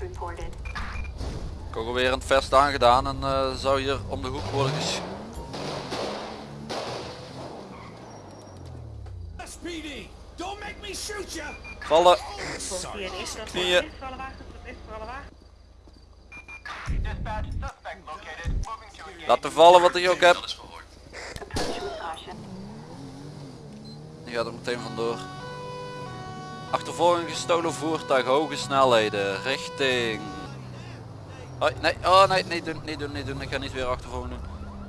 Reported. Kogel weer een vest aangedaan en eh, zou hier om de hoek worden ges... SPD, don't make me shoot you. Vallen! Knieën. Laten vallen wat ik ook heb. Die gaat er meteen vandoor. Achtervolging gestolen voertuig, hoge snelheden, richting... Hoi, nee, oh nee, niet doen, niet doen, niet doen. Ik ga niet weer achtervolging doen.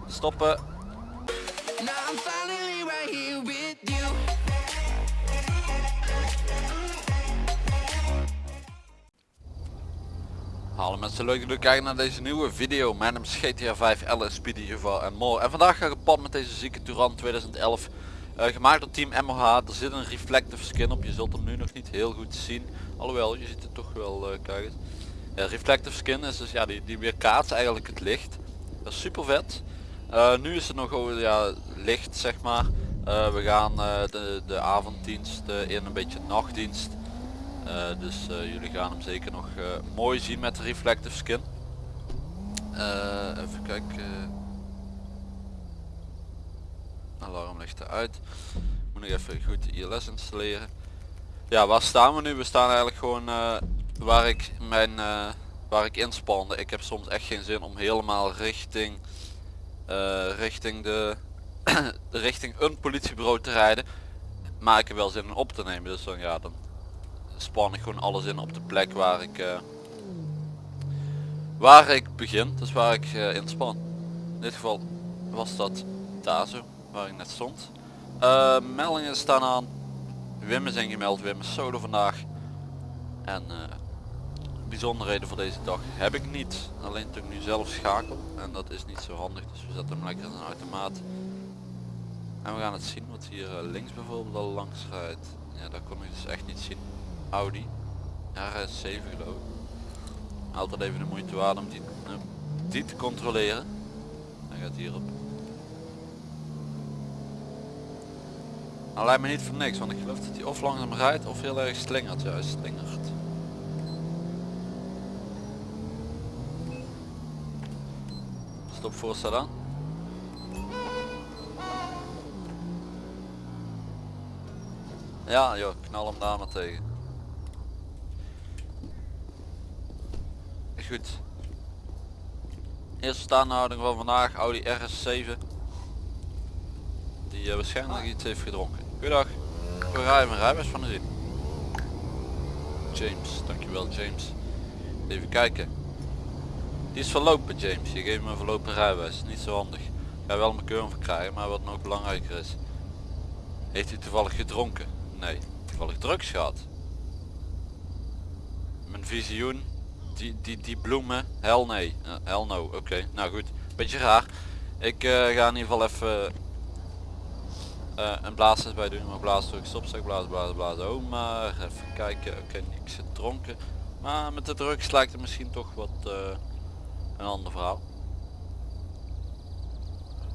Stoppen. Hallo mensen, leuk dat jullie kijken naar deze nieuwe video. Mijn naam is GTA 5 LSPD geval en more. En vandaag ga ik op pad met deze zieke Touran 2011. Eh, gemaakt door team MOH. Er zit een reflective skin op. Je zult hem nu nog niet heel goed zien. Alhoewel, je ziet het toch wel, eh kijk eens. Ja, reflective skin is dus ja, die, die weerkaatst eigenlijk het licht. Dat is super vet. Eh, nu is het nog oh, ja, licht zeg maar. We gaan de, de avonddienst in, een beetje nachtdienst. Dus jullie gaan hem zeker nog mooi zien met de reflective skin. Even kijken. Alarmlichten uit. Moet nog even goed de ILS installeren. Ja, waar staan we nu? We staan eigenlijk gewoon eh, waar ik mijn eh, waar ik inspande. Ik heb soms echt geen zin om helemaal richting eh, richting de richting een politiebureau te rijden. Maar ik heb wel zin om op te nemen. Dus dan ja, dan span ik gewoon alles in op de plek waar ik waar ik begin. Dus waar ik inspan. In dit geval was dat daar zo, waar ik net stond. Eh, meldingen staan aan. Wim is ingemeld, Wim is solo vandaag. En eh, bijzonderheden voor deze dag heb ik niet. Alleen dat ik nu zelf schakel. En dat is niet zo handig, dus we zetten hem lekker in een automaat. En we gaan het zien wat hier eh, links bijvoorbeeld al langs rijdt. Ja, dat kon ik dus echt niet zien. Audi. RS7 geloof ik. Altijd even de moeite waard om die, die te controleren. Hij gaat hierop. Nou lijkt me niet voor niks, want ik geloof dat hij of langzaam rijdt of heel erg slingert. Hij slingert. Stop voorstel aan. Ja joh, knal hem daar maar tegen. Goed. Eerste staande houding van vandaag, Audi RS7. Die eh, waarschijnlijk iets heeft gedronken. Goedendag. We even een rijbewijs van u zien. James, dankjewel James. Even kijken. Die is verlopen James, je geeft me een verlopen rijbewijs. Niet zo handig. Ga wel mijn keuring voor krijgen, maar wat nog belangrijker is. Heeft u toevallig gedronken? Nee. Toevallig drugs gehad? Mijn visioen die, die, die bloemen, hel nee, Eh, hel no, oké, nou goed, beetje raar. Ik eh, ga in ieder geval even eh, een blaastest bij doen, maar blaas terug, stopstek, blazen, blazen, blazen, oh maar, even kijken, oké, niks gedronken. Maar met de drugs lijkt het misschien toch wat eh, een ander verhaal.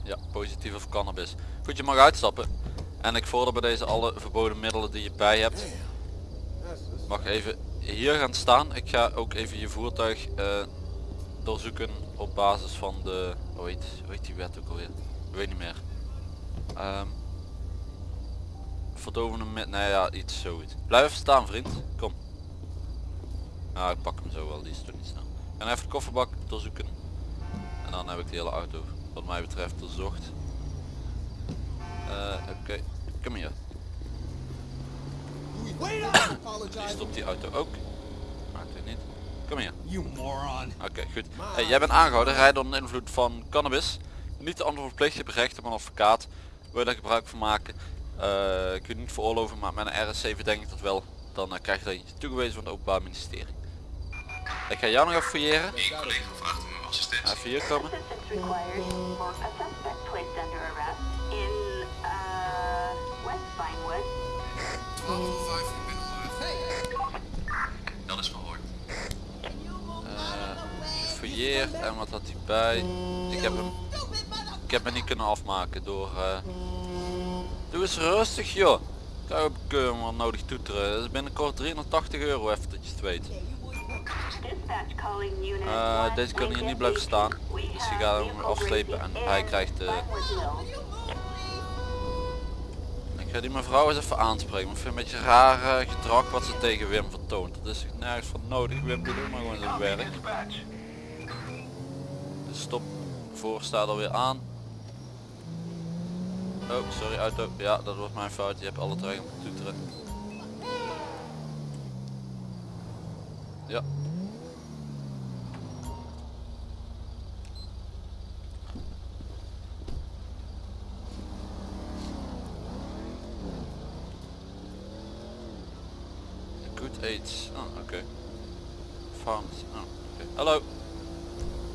Ja, positief of cannabis. Goed, je mag uitstappen. En ik vorder bij deze alle verboden middelen die je bij hebt. Mag even hier gaan staan. Ik ga ook even je voertuig eh, doorzoeken op basis van de... Hoe heet, hoe heet die wet ook alweer? Ik weet niet meer. Ehm verdovende met... Nee ja, iets zoiets. Blijf even staan vriend. Kom. Nou, ik pak hem zo wel. Die is toch niet snel. En even de kofferbak doorzoeken. En dan heb ik de hele auto wat mij betreft doorzocht. Eh, Oké, kom hier. Stopt die auto ook. Maakt het niet. Kom hier. You moron. Oké, goed. Hey, jij bent aangehouden, rijden onder invloed van cannabis. Niet te antwoord verplicht, je hebt recht op een advocaat. Wil je daar gebruik van maken? Eh ik je niet veroorloven, maar met een RS7 denk ik dat wel. Dan eh, krijg je dat eentje toegewezen van het Openbaar Ministerie. Ik ga jou nog even fouilleren. Een collega vraagt om assistentie. Even hier komen. Uh, West Vinewood. 12 5, ik ben onderweg. Dat is verhoord. Eh, gefouilleerd en wat had hij bij? Ik heb hem, ik heb hem niet kunnen afmaken door... eh, Doe eens rustig joh. Kijk op wat nodig toeteren. Dat is binnenkort 380 euro even dat je het weet. Eh, deze kan hier niet blijven staan. 18. We Dus have gaat hem afslepen en hij krijgt de... Hills. Ik ga die mevrouw eens even aanspreken. maar Ik vind een beetje raar eh, gedrag wat ze tegen Wim vertoont. Dat is nergens van nodig. Wim doet maar gewoon zijn werk. De stop voor staat alweer aan. Oh, sorry auto. Ja, dat was mijn fout. Je hebt alle terrein om te toeteren. Ja. Good aids. Oh, oké. Found. Oh, oké. Hallo.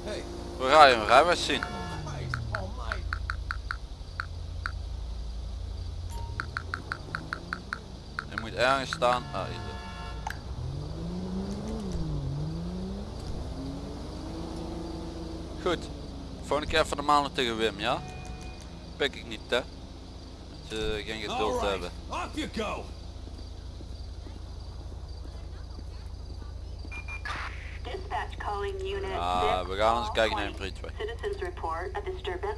Hey, We gaan je een rijbewijs zien. Staan. Ah, hier. Goed. Volgende keer even de maanden tegen Wim, ja? Pik ik niet, hè? Dat je geen geduld right, hebben. off you go. Ah, we gaan eens kijken naar 20. een 3-2. Citizens report a disturbance.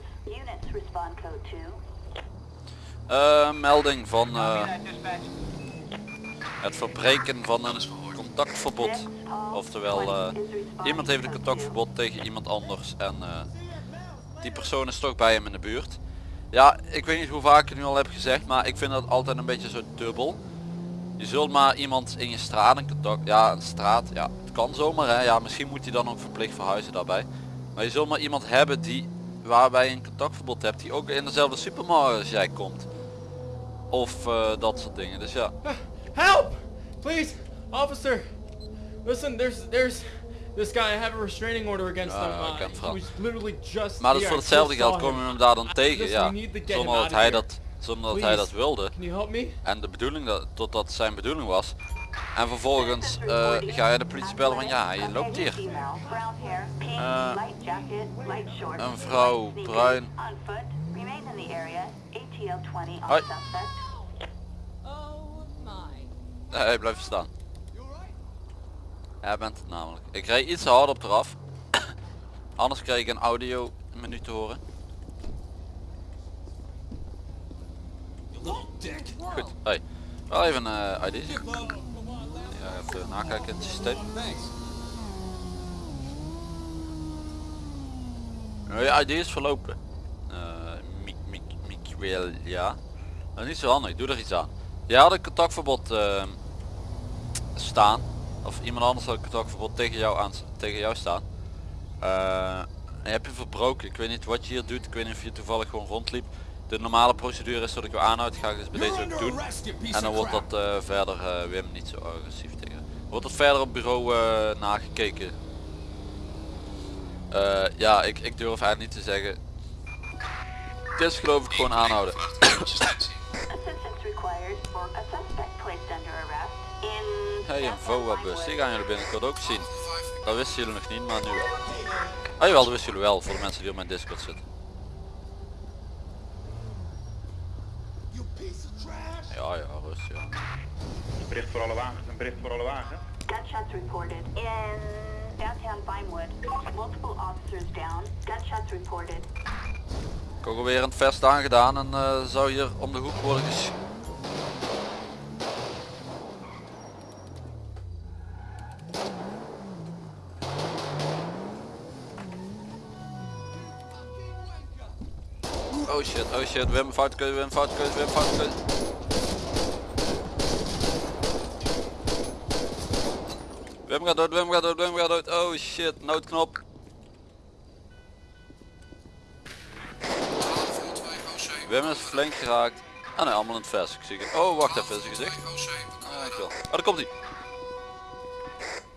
Het verbreken van een contactverbod. Oftewel, 20 eh, iemand heeft een contactverbod tegen iemand anders en eh, die persoon is toch bij hem in de buurt. Ja, ik weet niet hoe vaak ik nu al heb gezegd, maar ik vind dat altijd een beetje zo dubbel. Je zult maar iemand in je straat een contact, ja een straat, ja het kan zomaar hè, ja misschien moet hij dan ook verplicht verhuizen daarbij. Maar je zult maar iemand hebben die, waarbij een contactverbod hebt, die ook in dezelfde supermarkt als jij komt. Of eh, dat soort dingen, dus ja. Help! Please, officer. Listen, there's there's this guy. I have a restraining order against Ja, him. ik Uh, ken verhaal. was literally just. Maar here. voor hetzelfde geld saw kom je him. hem daar dan I- tegen, listen, ja. we Zonder dat hij dat, zonder dat hij dat wilde. Can you help me? En de bedoeling dat, tot dat zijn bedoeling was. En vervolgens eh, ga je de politie bellen van ja, je loopt hier. Eh, een vrouw, bruin. Hoi. Nee, hij blijft staan. Hij bent het namelijk. Ik reed iets te hard op eraf. Anders kreeg ik een audio menu te horen. Goed, hey. Wel even eh ID. Give up. Ja, even nakijken in het systeem. Nou, je ID is verlopen. Eh Mik, ja. Is niet zo handig, doe er iets aan. Je had een contactverbod ehm, staan. Of iemand anders had een contactverbod tegen jou, aan, tegen jou staan. Eh, en je verbroken. Ik weet niet wat je hier doet. Ik weet niet of je toevallig gewoon rondliep. De normale procedure is dat ik je aanhoud. Ga ik dus bij deze ook doen. En dan wordt dat eh, verder eh, Wim niet zo agressief tegen. Wordt dat verder op bureau eh, nagekeken. Eh, ja, ik, ik durf eigenlijk niet te zeggen. Het is geloof ik gewoon aanhouden. Hey, een South VOA Vinewood. bus. Die gaan jullie binnenkort ook zien. Dat wisten jullie nog niet, maar nu wel. Oh jawel, dat wisten jullie wel voor de mensen die op mijn Discord zitten. Ja, ja, rustig. Ja. Een bericht voor alle wagens, een bericht voor alle wagens. Gunshots reported in downtown Vinewood. Multiple officers down. Gunshots reported. Ik heb alweer een vest aangedaan en eh, zou hier om de hoek worden ges... Oh shit, oh shit, Wim fout keuze, Wim fout keuze, Wim fout keuze. Wim gaat dood, Wim gaat dood, Wim gaat dood. Oh shit, noodknop. 1202 OC. Wim is flink geraakt. Ah nee, allemaal in het vest. Ik zie het. Oh, wacht even, is gezicht. We Ah, ik. Oh, daar komt hij.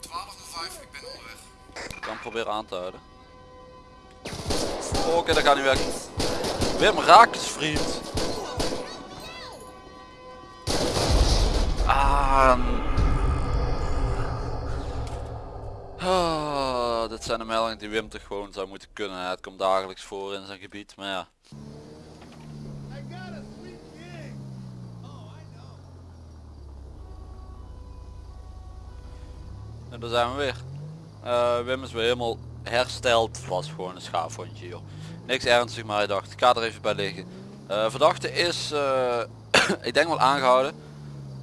1205, ik ben onderweg. Ik kan proberen aan te houden. Oh, Oké, dat gaat niet weg. Wim, raak eens vriend. Ah. Ah, dit zijn de meldingen die Wim toch gewoon zou moeten kunnen. Het komt dagelijks voor in zijn gebied, maar ja. En daar zijn we weer. Eh, Wim is weer helemaal hersteld. Het was gewoon een schaafhondje joh. Niks ernstig maar hij dacht ik ga er even bij liggen. Eh, verdachte is eh, ik denk wel aangehouden.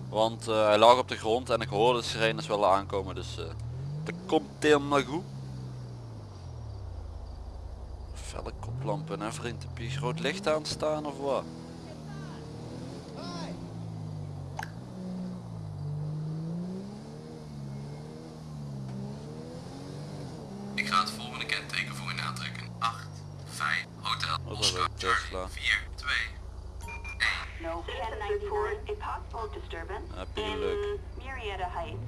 Want eh, hij lag op de grond en ik hoorde de sirenes wel aankomen. Dus dat komt helemaal goed. Felle koplampen en vriend. Heb je groot licht aan staan of wat? Ik ga het volgende kenteken voor u aantrekken. 8, 5, hotel, Wat Dat? Charlie, 4, 2, No, 1094, a possible disturbance Heb je in geluk. Marietta Heights.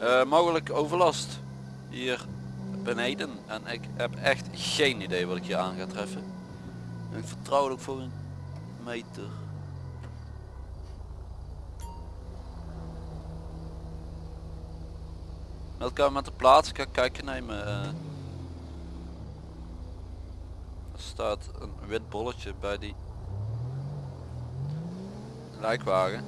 Eh, mogelijk overlast hier beneden en ik heb echt geen idee wat ik hier aan ga treffen. En ik vertrouw het ook voor een meter. Meld elkaar met de plaats, ik ga kijken nemen. eh. er staat een wit bolletje bij die lijkwagen.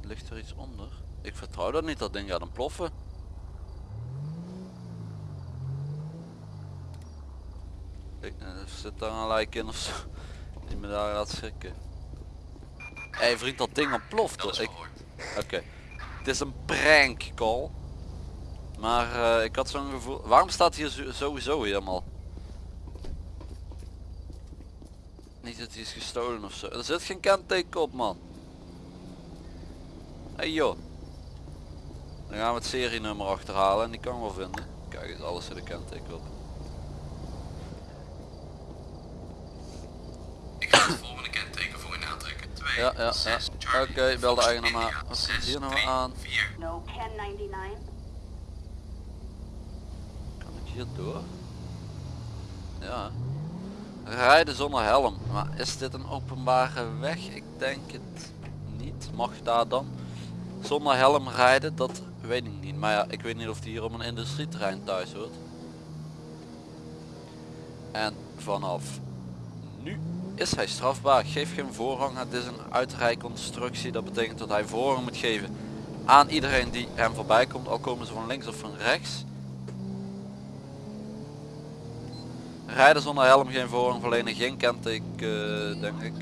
Ligt er iets onder? Ik vertrouw dat niet, dat ding gaat ontploffen. Ik, eh, er zit daar een lijk in of zo. Die me daar laat schrikken. Hé hey, vriend, dat ding ontploft. Ik. Oké. Het is een prank call. Maar eh, ik had zo'n gevoel. Waarom staat hier zo- sowieso helemaal? Niet dat hij is gestolen of zo. Er zit geen kenteken op man. Hey joh. Dan gaan we het serienummer achterhalen en die kan ik wel vinden. Kijk eens, alles zit een kenteken op. Ik ga het volgende kenteken voor u aantrekken. 2, Ja, ja, ja. 6, Oké, Charlie, bel de eigenaar maar. Wat komt 6, hier nou 3, aan? 4, No, 1099. Hier door? Ja. Rijden zonder helm. Maar is dit een openbare weg? Ik denk het niet. Mag daar dan? Zonder helm rijden? Dat weet ik niet. Maar ja, ik weet niet of die hier op een industrieterrein thuis hoort. En vanaf nu is hij strafbaar. Geef geen voorrang. Het is een uitrijconstructie. Dat betekent dat hij voorrang moet geven aan iedereen die hem voorbij komt. Al komen ze van links of van rechts. Rijden zonder helm, geen voorrang verlenen, geen kenteken, eh, denk ik.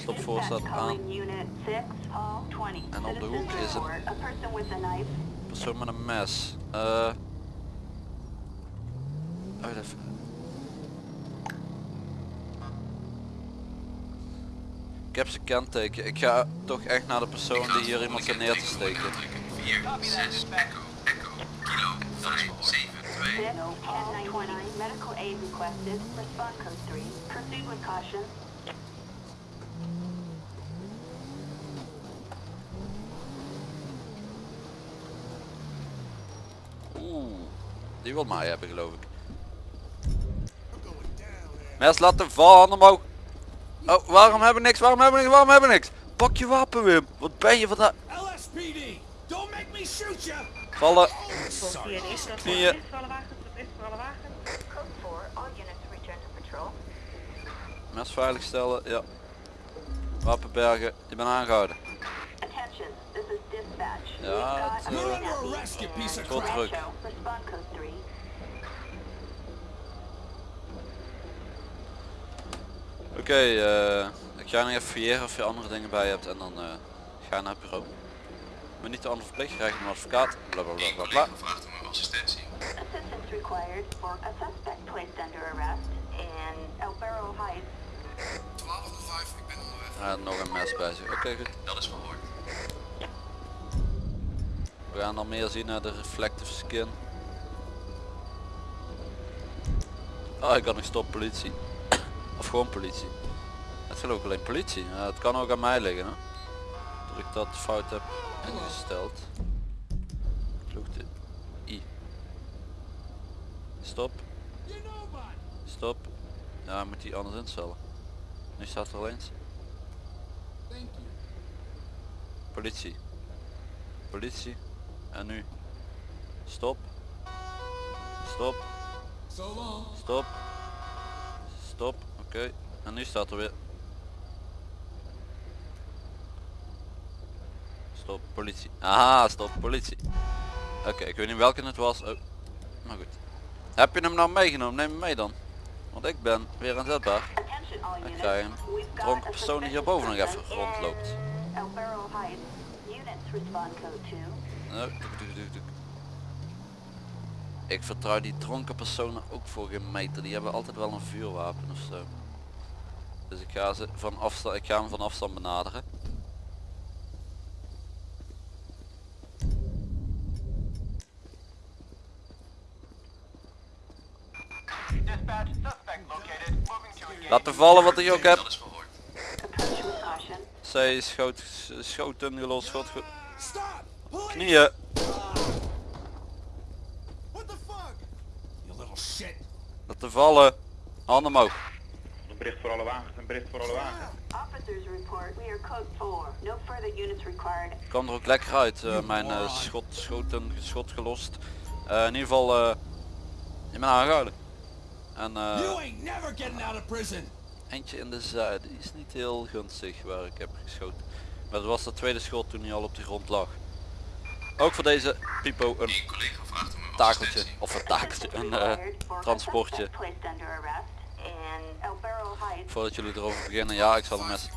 Stop voor staat aan. calling unit 6, hall 20. En op de hoek is een-. Persoon met een mes. Eh. Oh, even. Ik heb zijn kenteken. Ik ga toch echt naar de persoon die hier iemand zit neer te steken. 4, 6, Echo, Echo, Kilo, 5, 7, 2. 6, no, 1099. Medical aid requested. Respond code 3. Proceed with caution. Oeh, die wil mij hebben geloof ik. Mes laten handen omhoog. Oh, waarom hebben we niks, waarom hebben we niks, waarom hebben we niks? Pak je wapen Wim, wat ben je vandaag? LSPD, don't make me shoot you! Vallen. Knieën. licht voor alle wagens, het licht voor alle wagens. Code 4. All units return to patrol. Mes veilig stellen, ja. Wapenbergen, je bent aangehouden. Attention. This is dispatch. Ja, het, got eh, crap. druk. Rancho. Respond code 3. Oké, eh, ik ga nog even fouilleren of je andere dingen bij hebt en dan eh, ga je naar het bureau. Maar niet te ander verplicht, krijg je een advocaat, bla bla bla bla bla. vraagt om uw assistentie. Assistance required for a suspect placed under arrest in El Barro Heights. 1205, ik ben onderweg. Had nog een mes bij zich. Oké goed. Dat is verhoord. We gaan dan meer zien naar de reflective skin. Oh, ik kan nog stop politie. of gewoon politie. Het is ook alleen politie. Ja, het kan ook aan mij liggen hè. Dat ik dat fout heb ingesteld. De I. Stop. Stop. Ja, moet die anders instellen. Nu staat er al eens. Politie. Politie. En nu. Stop. Stop. Stop. Stop. Oké. En nu staat er weer. Stop, politie. Aha, stop, politie. Oké, ik weet niet welke het was. Oh, maar goed. Heb je hem nou meegenomen? Neem hem mee dan. Want ik ben weer aanzetbaar. Ik krijg een dronken persoon die hierboven nog even rondloopt. El Barrel Heights. Units respond code 2. Doek, doek, doek, doek. Ik vertrouw die dronken personen ook voor geen meter. Die hebben altijd wel een vuurwapen of zo. Dus ik ga ze van afstand, ik ga hem van afstand benaderen. Laten vallen wat ik ook heb. Zij schoot, schoten, gelost, schot, schot. Knieën. What the fuck? You little shit. Laten vallen. Handen omhoog. Een bericht voor alle wagens, een bericht voor alle wagens. Officers report we are code 4. No further units required. kwam er ook lekker uit. eh, mijn eh, schot, schoten, schot gelost. Eh, in ieder geval, eh je bent aangehouden. En eh, prison. eentje in de zijde, die is niet heel gunstig waar ik heb geschoten. Maar dat was de tweede schot toen hij al op de grond lag. Ook voor deze Pipo een Een takeltje, of een takeltje, een eh, transportje. Voordat jullie erover beginnen, ja ik zal hem mes...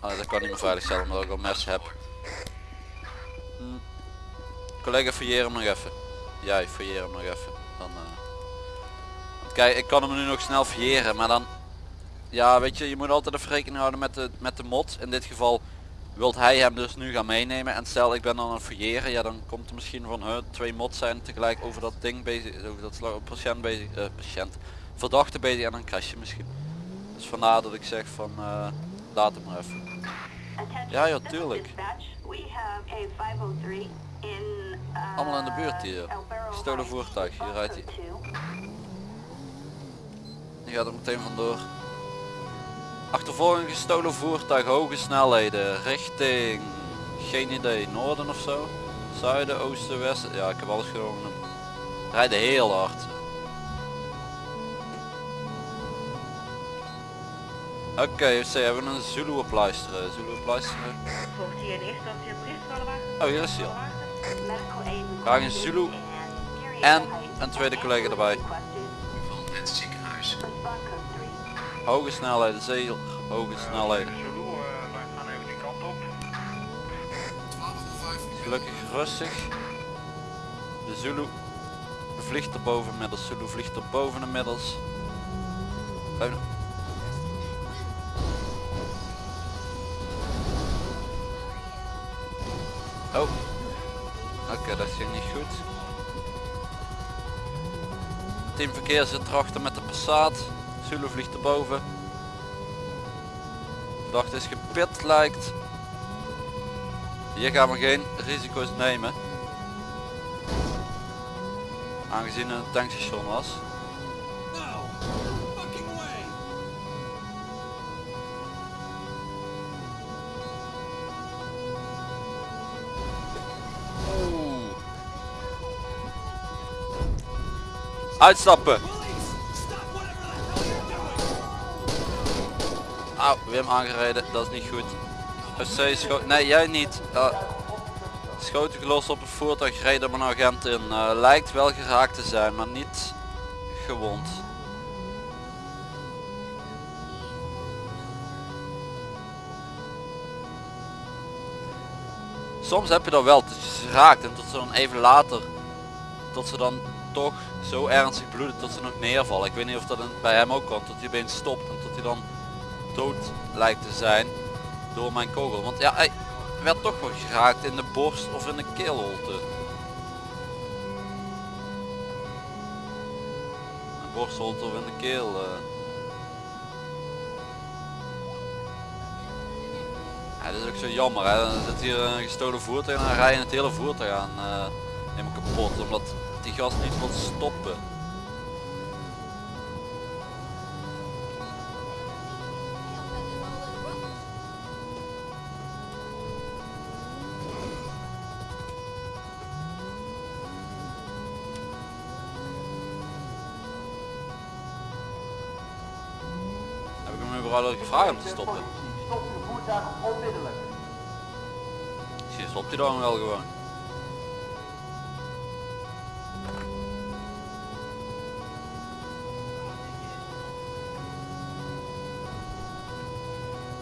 Ah, dat kan niet meer veilig stellen omdat ik al mes heb. Hm. Collega fouilleer hem nog even. Jij fouilleer hem nog even. Dan, eh, Kijk, ik kan hem nu nog snel fouilleren, maar dan... Ja, weet je, je moet altijd even rekening houden met de, met de mod. In dit geval wilt hij hem dus nu gaan meenemen. En stel ik ben dan aan het fouilleren, ja dan komt er misschien van huh, twee mods zijn tegelijk over dat ding bezig, over dat slag- patiënt bezig, eh, patiënt, verdachte bezig en dan crash je misschien. Dus vandaar dat ik zeg van, eh, laat hem maar even. Ja, joh, is tuurlijk. dispatch. We have a 503 in uh, Allemaal in de buurt hier. Gestolen Heights. voertuig, hier rijdt hij. Code 2. Die gaat er meteen vandoor. Achtervolging gestolen voertuig, hoge snelheden, richting, geen idee, noorden of zo? Zuiden, oosten, westen, ja ik heb alles genomen. Rijden heel hard. Oké, ze hebben een Zulu op luisteren. Zulu op luisteren. In eerste bericht? Oh, hier is hij al. Graag een Zulu en een tweede collega erbij. Hoge snelheden, zeer hoge snelheden. Zulu, wij gaan even die kant op. 1205. ik ben Gelukkig rustig. De Zulu vliegt er boven inmiddels. Zulu vliegt er boven inmiddels. Oh. Oh. Oké, dat ging niet goed. Team verkeer zit erachter met de Passat. Zulu vliegt er boven. Verdachte is gepit lijkt. Hier gaan we geen risico's nemen. Aangezien het een tankstation was. Oeh. Uitstappen. Auw, Wim aangereden, dat is niet goed. OC schoot, nee jij niet. Uh, schoten gelost op het voertuig, reed er een agent in. Eh, lijkt wel geraakt te zijn, maar niet gewond. Soms heb je dat wel, dat je raakt en tot ze dan even later, tot ze dan toch zo ernstig bloeden tot ze nog neervallen. Ik weet niet of dat bij hem ook kan, tot hij opeens stopt en tot hij dan dood lijkt te zijn door mijn kogel. Want ja, hij werd toch wel geraakt in de borst of in de keelholte. De borstholte of in de keel. eh. Ja, dat is ook zo jammer. Hè. Dan zit hier een gestolen voertuig en dan rij je het hele voertuig aan eh, helemaal kapot. Omdat die gast niet wil stoppen. Überhaupt al gevraagd om te stoppen? Stop voertuig onmiddellijk. Jezus, stopt hij dan wel gewoon.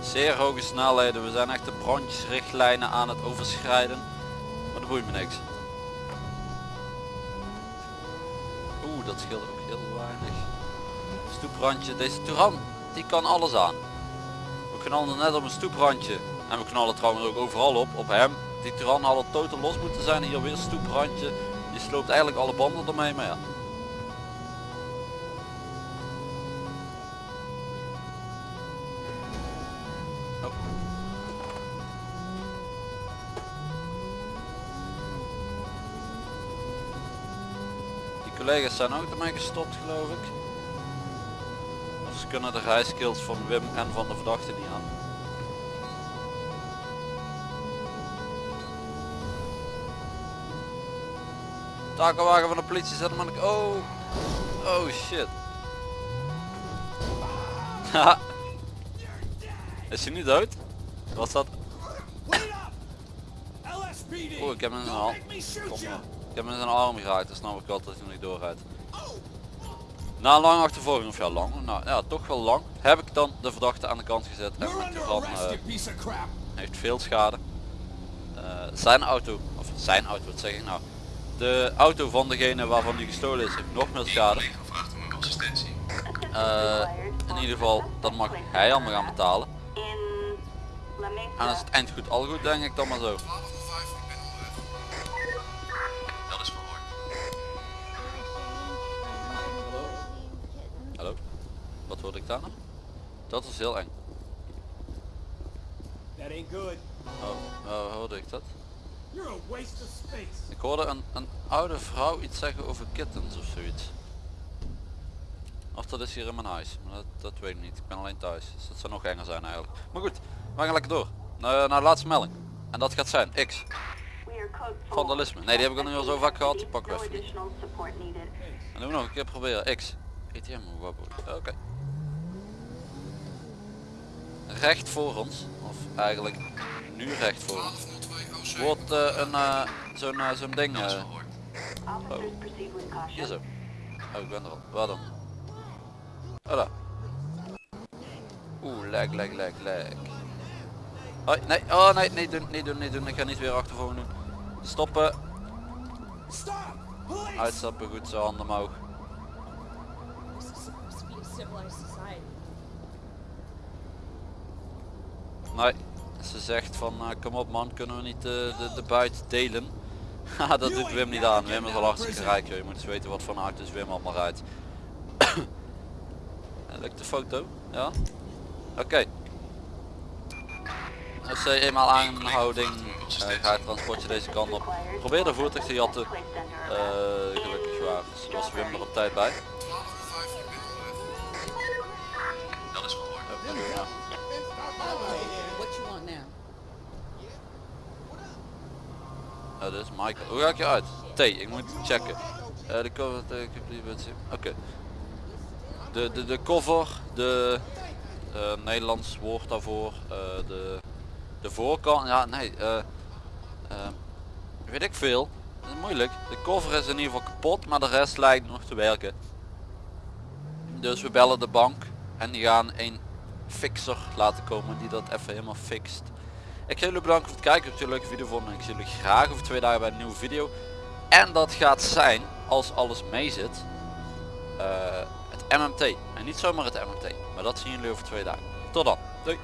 Zeer hoge snelheden, we zijn echt de brandjesrichtlijnen aan het overschrijden. Maar dat boeit me niks. Oeh, dat scheelt ook heel weinig. Stoeprandje, deze Touran, die kan alles aan. We knallen net op een stoeprandje. En we knallen trouwens ook overal op, op hem. Die Touran had al totaal los moeten zijn, hier weer stoeprandje. Je sloopt eigenlijk alle banden ermee, maar ja. Oh. Die collega's zijn ook ermee gestopt geloof ik. Kunnen de rijskills van Wim en van de verdachte niet aan. Takenwagen van de politie zet hem aan de... Oh! Oh shit. Haha. Is hij nu dood? Was dat? Oeh, ik heb hem in zijn hand. Ik heb hem in zijn arm geraakt, dan snap ik wel dat hij nog niet doorrijdt. Na een lange achtervolging, of ja lang, nou ja toch wel lang, heb ik dan de verdachte aan de kant gezet en Turan arrest, eh, heeft veel schade. Eh, zijn auto, of zijn auto, wat zeg ik nou? De auto van degene waarvan die gestolen is, heeft nog meer schade. Eh, in ieder geval, dan mag hij allemaal gaan betalen. En als het eind goed al goed, denk ik dan maar zo. Hoorde ik daar nou? Dat is heel eng. That ain't good. Oh, oh, hoorde ik dat? You're a waste of space. Ik hoorde een, een oude vrouw iets zeggen over kittens of zoiets. Of dat is hier in mijn huis, maar dat, dat weet ik niet. Ik ben alleen thuis, dus dat zou nog enger zijn eigenlijk. Maar goed, we gaan lekker door. Naar, naar de laatste melding. En dat gaat zijn, X. We are code Vandalisme. Nee, die heb ik al nu al zo vaak gehad, die pakken we even niet. En doen we nog een keer proberen, X. ETM, wat Oké. Recht voor ons, of eigenlijk nu recht voor ons, 1202 OC. wordt eh, een eh, zo'n eh, zo'n ding. Caution. Hier zo. Oh, ik ben er al. Waar dan? Oh, daar. Oeh, leg, leg, leg, leg. Hoi, nee, oh nee, niet doen, niet doen, niet doen. Ik ga niet weer achtervolgen doen. Stoppen, uitstappen, goed zo, handen omhoog. Nee, ze zegt van, eh, kom op man, kunnen we niet eh, de, de buit delen? Haha, dat doet Wim niet aan. Wim is al hartstikke rijk, joh. je moet eens weten wat voor auto's Wim allemaal rijdt. Lukt de foto? Ja? Oké. Als ze eenmaal aanhouding eh, gaat transportje deze kant op. Probeer de voertuig te jatten. Eh, gelukkig waar, was Wim er op tijd bij. Oh, is Michael. Hoe ga je uit? T, ik moet checken. Eh, de cover, de, Oké. De, de, de cover, de eh, Nederlands woord daarvoor, eh, de, de voorkant, ja nee, weet ik veel. Dat is moeilijk. De cover is in ieder geval kapot, maar de rest lijkt nog te werken. Dus we bellen de bank en die gaan een fixer laten komen die dat even helemaal fixt. Ik ga jullie bedanken voor het kijken. Heb je een leuke video vonden en ik zie jullie graag over twee dagen bij een nieuwe video. En dat gaat zijn, als alles mee zit, eh, het MMT. En niet zomaar het MMT, maar dat zien jullie over twee dagen. Tot dan. Doei.